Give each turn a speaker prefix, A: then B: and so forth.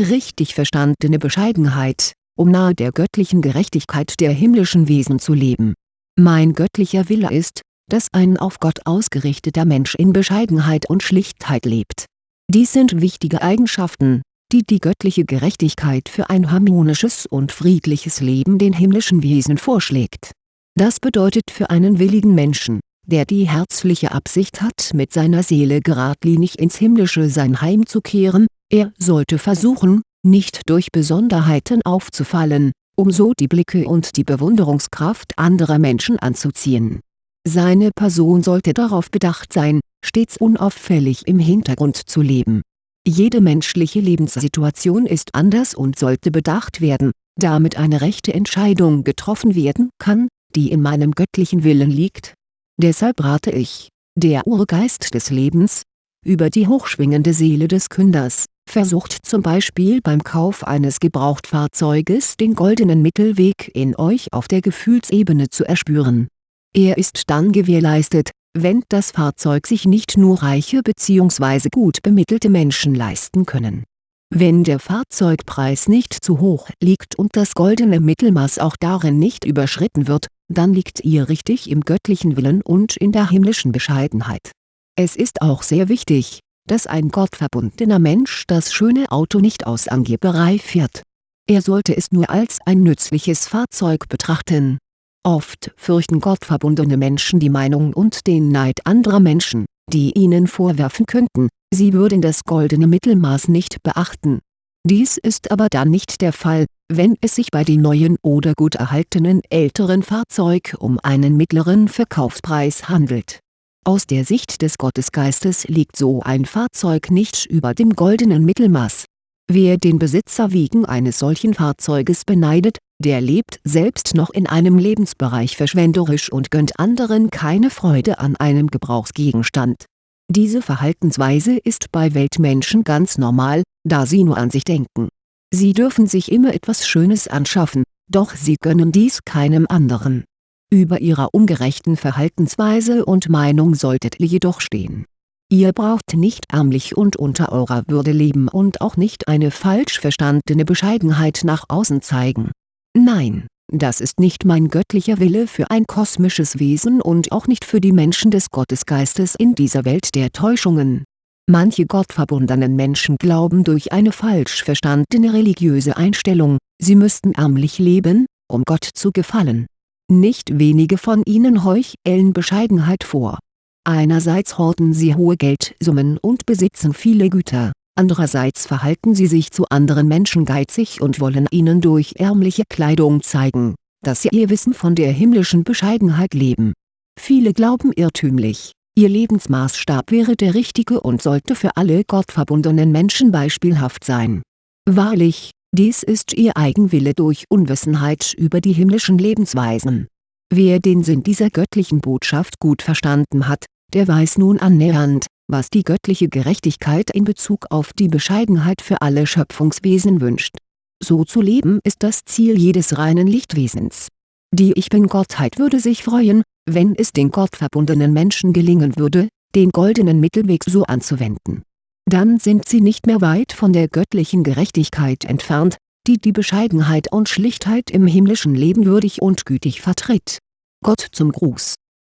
A: richtig verstandene Bescheidenheit, um nahe der göttlichen Gerechtigkeit der himmlischen Wesen zu leben. Mein göttlicher Wille ist, dass ein auf Gott ausgerichteter Mensch in Bescheidenheit und Schlichtheit lebt. Dies sind wichtige Eigenschaften, die die göttliche Gerechtigkeit für ein harmonisches und friedliches Leben den himmlischen Wesen vorschlägt. Das bedeutet für einen willigen Menschen, der die herzliche Absicht hat mit seiner Seele geradlinig ins himmlische Sein heimzukehren, er sollte versuchen, nicht durch Besonderheiten aufzufallen, um so die Blicke und die Bewunderungskraft anderer Menschen anzuziehen. Seine Person sollte darauf bedacht sein, stets unauffällig im Hintergrund zu leben. Jede menschliche Lebenssituation ist anders und sollte bedacht werden, damit eine rechte Entscheidung getroffen werden kann, die in meinem göttlichen Willen liegt. Deshalb rate ich, der Urgeist des Lebens, über die hochschwingende Seele des Künders, versucht zum Beispiel beim Kauf eines Gebrauchtfahrzeuges den goldenen Mittelweg in euch auf der Gefühlsebene zu erspüren. Er ist dann gewährleistet, wenn das Fahrzeug sich nicht nur reiche bzw. gut bemittelte Menschen leisten können. Wenn der Fahrzeugpreis nicht zu hoch liegt und das goldene Mittelmaß auch darin nicht überschritten wird, dann liegt ihr richtig im göttlichen Willen und in der himmlischen Bescheidenheit. Es ist auch sehr wichtig, dass ein gottverbundener Mensch das schöne Auto nicht aus Angeberei fährt. Er sollte es nur als ein nützliches Fahrzeug betrachten. Oft fürchten gottverbundene Menschen die Meinung und den Neid anderer Menschen, die ihnen vorwerfen könnten, sie würden das goldene Mittelmaß nicht beachten. Dies ist aber dann nicht der Fall, wenn es sich bei dem neuen oder gut erhaltenen älteren Fahrzeug um einen mittleren Verkaufspreis handelt aus der Sicht des Gottesgeistes liegt so ein Fahrzeug nicht über dem goldenen Mittelmaß. Wer den Besitzer wegen eines solchen Fahrzeuges beneidet, der lebt selbst noch in einem Lebensbereich verschwenderisch und gönnt anderen keine Freude an einem Gebrauchsgegenstand. Diese Verhaltensweise ist bei Weltmenschen ganz normal, da sie nur an sich denken. Sie dürfen sich immer etwas Schönes anschaffen, doch sie gönnen dies keinem anderen über ihrer ungerechten Verhaltensweise und Meinung solltet ihr jedoch stehen. Ihr braucht nicht ärmlich und unter eurer Würde leben und auch nicht eine falsch verstandene Bescheidenheit nach außen zeigen. Nein, das ist nicht mein göttlicher Wille für ein kosmisches Wesen und auch nicht für die Menschen des Gottesgeistes in dieser Welt der Täuschungen. Manche gottverbundenen Menschen glauben durch eine falsch verstandene religiöse Einstellung, sie müssten ärmlich leben, um Gott zu gefallen nicht wenige von ihnen heucheln Bescheidenheit vor. Einerseits horten sie hohe Geldsummen und besitzen viele Güter, andererseits verhalten sie sich zu anderen Menschen geizig und wollen ihnen durch ärmliche Kleidung zeigen, dass sie ihr Wissen von der himmlischen Bescheidenheit leben. Viele glauben irrtümlich, ihr Lebensmaßstab wäre der richtige und sollte für alle gottverbundenen Menschen beispielhaft sein. Wahrlich, dies ist ihr Eigenwille durch Unwissenheit über die himmlischen Lebensweisen. Wer den Sinn dieser göttlichen Botschaft gut verstanden hat, der weiß nun annähernd, was die göttliche Gerechtigkeit in Bezug auf die Bescheidenheit für alle Schöpfungswesen wünscht. So zu leben ist das Ziel jedes reinen Lichtwesens. Die Ich-Bin-Gottheit würde sich freuen, wenn es den gottverbundenen Menschen gelingen würde, den goldenen Mittelweg so anzuwenden dann sind sie nicht mehr weit von der göttlichen Gerechtigkeit entfernt, die die Bescheidenheit und Schlichtheit im himmlischen Leben würdig und gütig vertritt. Gott zum Gruß